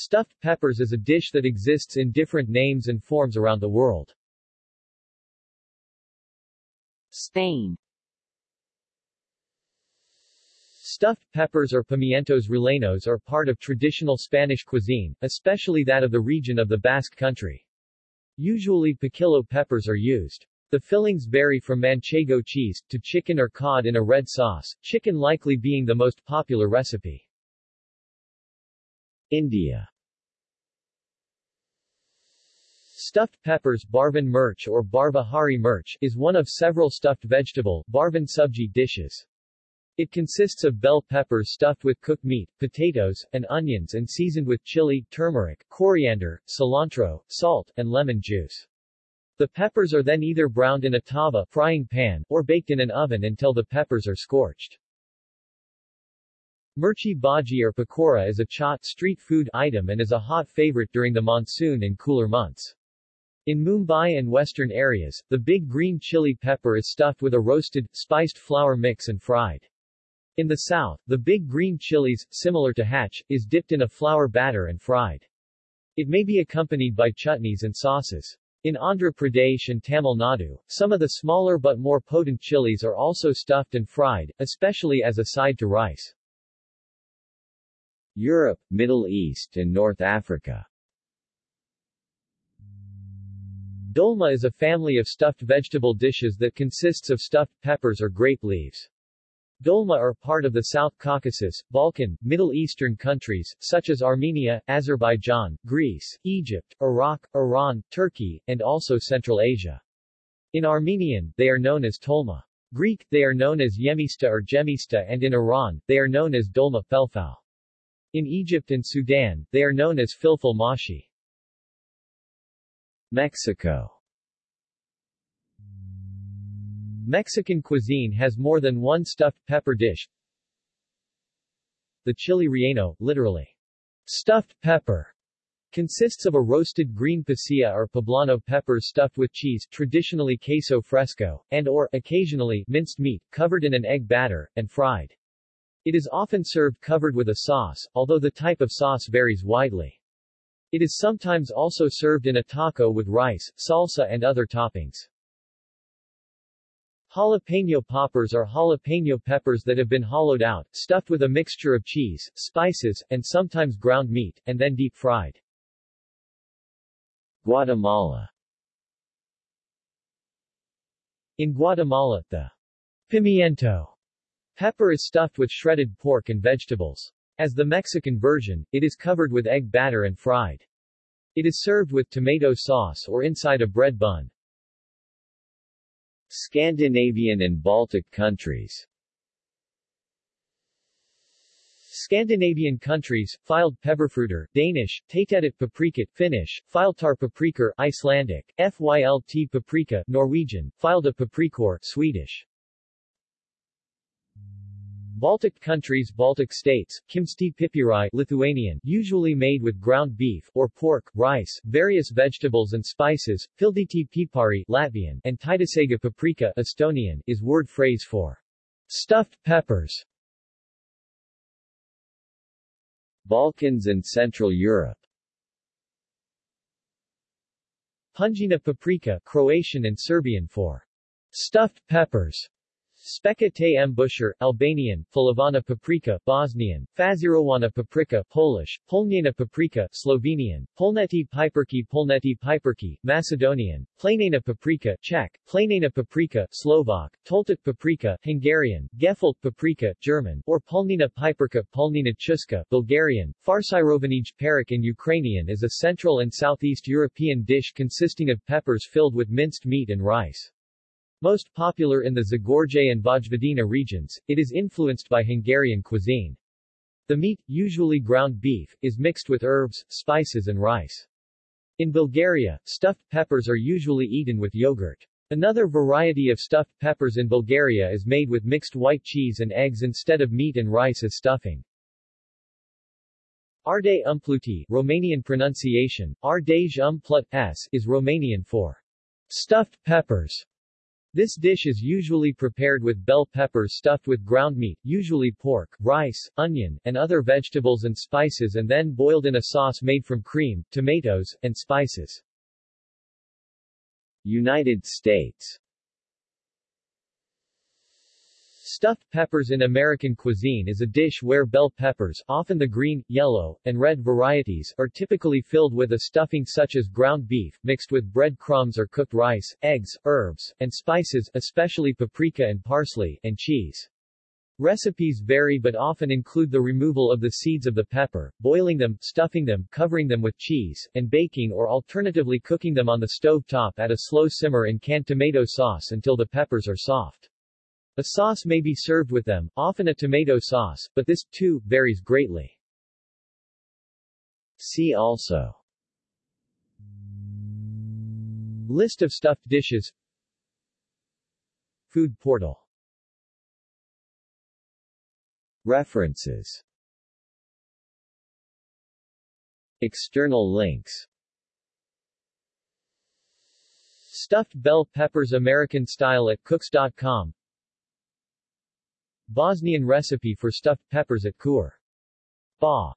Stuffed peppers is a dish that exists in different names and forms around the world. Spain Stuffed peppers or pimientos rellenos are part of traditional Spanish cuisine, especially that of the region of the Basque Country. Usually piquillo peppers are used. The fillings vary from manchego cheese, to chicken or cod in a red sauce, chicken likely being the most popular recipe. India Stuffed peppers Bharwan mirch or Bharwa hari mirch is one of several stuffed vegetable Bharwan subji dishes. It consists of bell peppers stuffed with cooked meat, potatoes, and onions and seasoned with chili, turmeric, coriander, cilantro, salt, and lemon juice. The peppers are then either browned in a tava frying pan, or baked in an oven until the peppers are scorched. Mirchi bhaji or pakora is a chaat street food item and is a hot favorite during the monsoon and cooler months. In Mumbai and western areas, the big green chili pepper is stuffed with a roasted, spiced flour mix and fried. In the south, the big green chilies, similar to hatch, is dipped in a flour batter and fried. It may be accompanied by chutneys and sauces. In Andhra Pradesh and Tamil Nadu, some of the smaller but more potent chilies are also stuffed and fried, especially as a side to rice. Europe, Middle East and North Africa Dolma is a family of stuffed vegetable dishes that consists of stuffed peppers or grape leaves. Dolma are part of the South Caucasus, Balkan, Middle Eastern countries, such as Armenia, Azerbaijan, Greece, Egypt, Iraq, Iran, Turkey, and also Central Asia. In Armenian, they are known as tolma. Greek, they are known as yemista or gemista and in Iran, they are known as dolma felfal. In Egypt and Sudan, they are known as filfil mashi. Mexico Mexican cuisine has more than one stuffed pepper dish. The chili relleno, literally, stuffed pepper, consists of a roasted green pasilla or poblano peppers stuffed with cheese, traditionally queso fresco, and or, occasionally, minced meat, covered in an egg batter, and fried. It is often served covered with a sauce, although the type of sauce varies widely. It is sometimes also served in a taco with rice, salsa and other toppings. Jalapeno poppers are jalapeno peppers that have been hollowed out, stuffed with a mixture of cheese, spices, and sometimes ground meat, and then deep-fried. Guatemala In Guatemala, the pimiento pepper is stuffed with shredded pork and vegetables. As the Mexican version, it is covered with egg batter and fried. It is served with tomato sauce or inside a bread bun. Scandinavian and Baltic countries Scandinavian countries, filed pepperfruiter, Danish, Tatetet paprika, Finnish, Filtar paprikor, Icelandic, Fylt paprika, Norwegian, Filda paprikor, Swedish. Baltic countries Baltic states, kimsti pipirai Lithuanian, usually made with ground beef, or pork, rice, various vegetables and spices, pildyti pipari Latvian, and taitasega paprika Estonian, is word phrase for stuffed peppers. Balkans and Central Europe Punjina paprika Croatian and Serbian for stuffed peppers. Speka te Busher, Albanian, Falavana paprika, Bosnian, Fazirowana paprika, Polish, Polnjena paprika, Slovenian, Polneti piperki Polneti piperki, Macedonian, Planena paprika, Czech, Planena paprika, Slovak, Toltat paprika, Hungarian, Gefalt paprika, German, or Polnina piperka, Polnina chuska, Bulgarian, Farsirovanij perik in Ukrainian is a Central and Southeast European dish consisting of peppers filled with minced meat and rice. Most popular in the Zagorje and Vojvodina regions, it is influenced by Hungarian cuisine. The meat, usually ground beef, is mixed with herbs, spices and rice. In Bulgaria, stuffed peppers are usually eaten with yogurt. Another variety of stuffed peppers in Bulgaria is made with mixed white cheese and eggs instead of meat and rice as stuffing. Arde umpluti Romanian pronunciation, Ardej umplut s, is Romanian for stuffed peppers. This dish is usually prepared with bell peppers stuffed with ground meat, usually pork, rice, onion, and other vegetables and spices and then boiled in a sauce made from cream, tomatoes, and spices. United States Stuffed peppers in American cuisine is a dish where bell peppers, often the green, yellow, and red varieties, are typically filled with a stuffing such as ground beef, mixed with bread crumbs or cooked rice, eggs, herbs, and spices, especially paprika and parsley, and cheese. Recipes vary but often include the removal of the seeds of the pepper, boiling them, stuffing them, covering them with cheese, and baking or alternatively cooking them on the stove top at a slow simmer in canned tomato sauce until the peppers are soft. A sauce may be served with them, often a tomato sauce, but this, too, varies greatly. See also. List of stuffed dishes. Food portal. References. External links. Stuffed bell peppers American style at cooks.com Bosnian recipe for stuffed peppers at Kur. Ba.